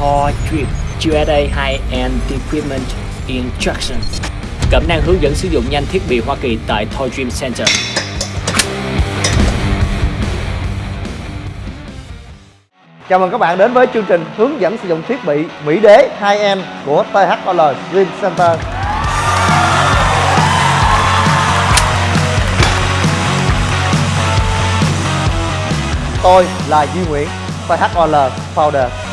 Thor Drip USA High-End Equipment Instruction Cẩm năng hướng dẫn sử dụng nhanh thiết bị Hoa Kỳ tại Thor Dream Center. Chào mừng các bạn đến với chương trình hướng dẫn sử dụng thiết bị Mỹ Đế 2M của THOL Dream Center. Tôi là Duy Nguyễn, THOL Founder.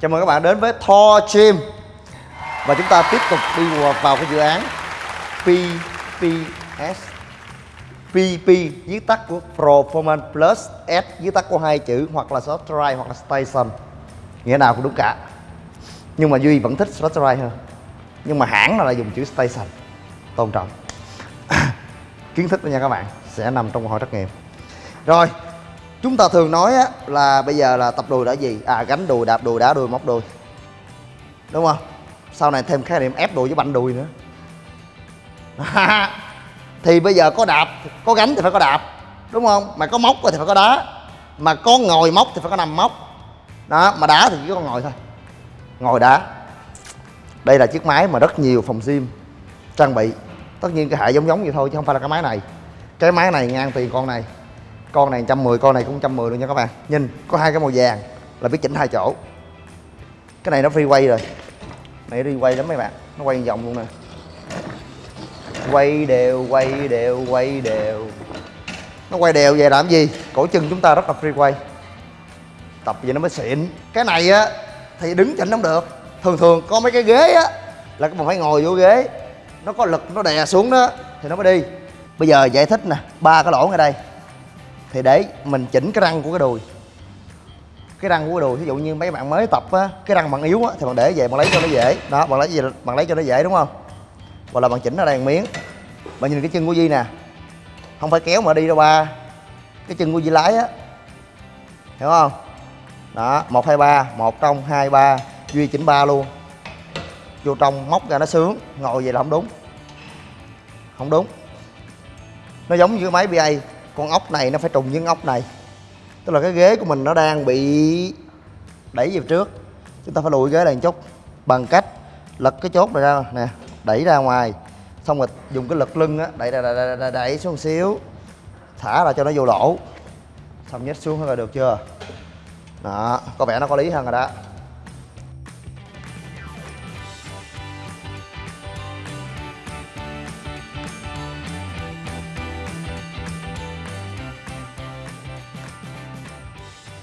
Chào mừng các bạn đến với Thor Gym. Và chúng ta tiếp tục đi vào- vào cái dự án PPS PP viết tắt của Performance Plus, S, viết tắt của hai chữ, hoặc là Software hoặc là Station. Nghĩa nào cũng đúng cả. Nhưng mà Duy vẫn thích Software hơn. Nhưng mà hãng là dùng chữ Station. Tôn trọng. Kiến thức đó nha các bạn Sẽ nằm trong câu hỏi trắc nghiệm. Rồi Chúng ta thường nói á, là bây giờ là tập đùi là gì? À gánh đùi, đạp đùi, đá đùi, móc đùi. Đúng không? Sau này thêm khái niệm ép đùi với banh đùi nữa. Thì bây giờ có đạp, có gánh thì phải có đạp. Đúng không? Mà có móc thì phải có đá. Mà có ngồi móc thì phải có nằm móc. Đó, mà đá thì chỉ có ngồi thôi. Ngồi đá. Đây là chiếc máy mà rất nhiều phòng gym trang bị. Tất nhiên cái hệ giống giống vậy thôi chứ không phải là cái máy này. Cái máy này ngang tiền con này con này 110 con này cũng 110 luôn nha các bạn. Nhìn, có hai cái màu vàng là biết chỉnh hai chỗ. Cái này nó free quay rồi. Này đi quay lắm mấy bạn. Nó quay vòng luôn nè. Quay đều quay đều quay đều. Nó quay đều về làm gì? Cổ chân chúng ta rất là free quay. Tập vậy nó mới xịn. Cái này á, thì đứng chỉnh không được. Thường thường có mấy cái ghế á, là các bạn phải ngồi vô ghế. Nó có lực, nó đè xuống đó, thì nó mới đi. Bây giờ giải thích nè, ba cái lỗ ngay đây thì để mình chỉnh cái răng của cái đùi. Cái răng của cái đùi ví dụ như mấy bạn mới tập á, cái răng bạn yếu á, thì bạn để về, bạn lấy cho nó dễ. Đó, bạn lấy gì bạn lấy cho nó dễ, đúng không? Hoặc là bạn chỉnh ở đây một miếng. Bạn nhìn cái chân của Di nè. Không phải kéo mà đi đâu ba. Cái chân của Di lái á. Hiểu không? Đó, một, hai, ba. Một trong hai, ba. Duy chỉnh ba luôn. Vô trong, móc ra nó sướng. Ngồi vậy là không đúng. Không đúng. Nó giống như cái máy ba con ốc này nó phải trùng với con ốc này. Tức là cái ghế của mình nó đang bị đẩy về trước. Chúng ta phải lùi ghế này một chút. Bằng cách lật cái chốt này ra nè đẩy ra ngoài. Xong rồi dùng cái lực lưng á đẩy đẩy, đẩy, đẩy, đẩy, đẩy xuống một xíu. Thả ra cho nó vô lỗ. Xong nhét xuống là được chưa? Đó có vẻ nó có lý hơn rồi đó.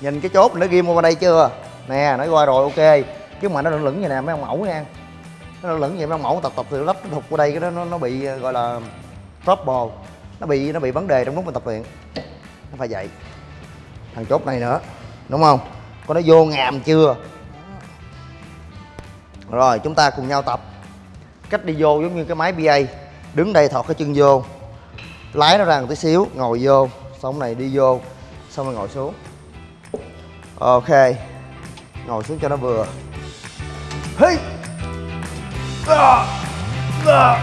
Nhìn cái chốt nó ghim qua đây chưa? Nè nó qua rồi ok. Chứ mà nó lửng lửng vậy nè mấy ông mẫu nha. Nó lửng lửng vậy mấy ông mẫu tập tập từ lắp nó qua đây cái đó nó, nó bị ờ, gọi là trouble. Nó bị nó bị vấn đề trong lúc mình tập luyện. Nó phải vậy. Thằng chốt này nữa đúng không? Có nó vô ngàm chưa? Rồi chúng ta cùng nhau tập. Cách đi vô giống như cái máy ba đứng đây thọt cái chân vô. Lái nó ra một tí xíu ngồi vô. Xong này đi vô. Xong rồi ngồi xuống ok ngồi xuống cho nó vừa hey à, à,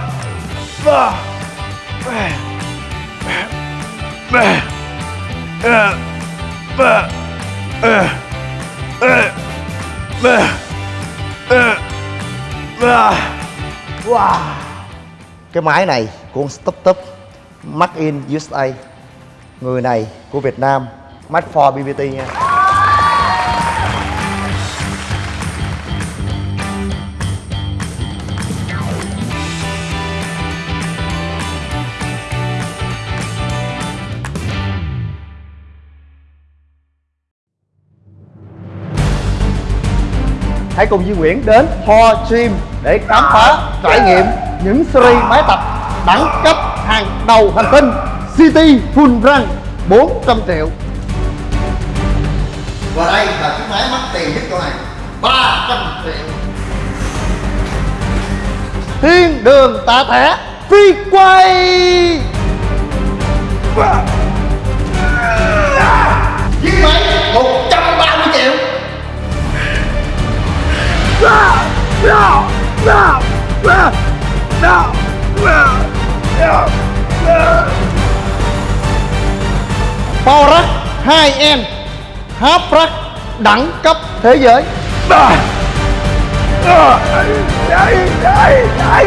à, wow cái máy này của con Stop Top Made in USA người này của Việt Nam Made for BBT nha Hãy cùng Duy Nguyễn đến Thor Gym để khám phá, trải nghiệm những series máy tập đẳng cấp hàng đầu hành tinh City Full Run 400 triệu. Và đây là chiếc máy mắc tiền nhất chỗ này. 300 triệu. Thiên đường tạ thẻ phi quay. Chiếc Power em, hấp Haprack đẳng cấp thế giới. Đấy, đấy, đấy, đấy.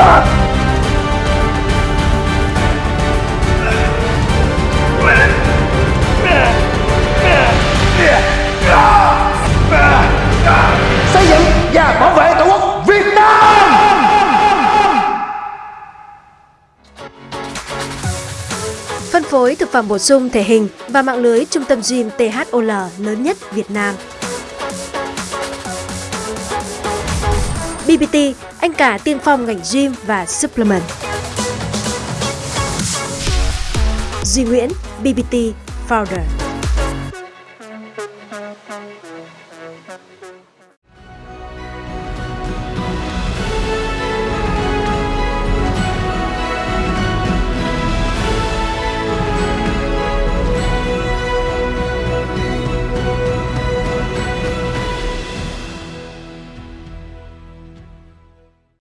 Ah! Bảo vệ tổ quốc Việt Nam Phân phối thực phẩm bổ sung thể hình và mạng lưới trung tâm gym THOL lớn nhất Việt Nam. BBT, anh cả tiên phong ngành gym và supplement. Duy Nguyễn, BBT Founder.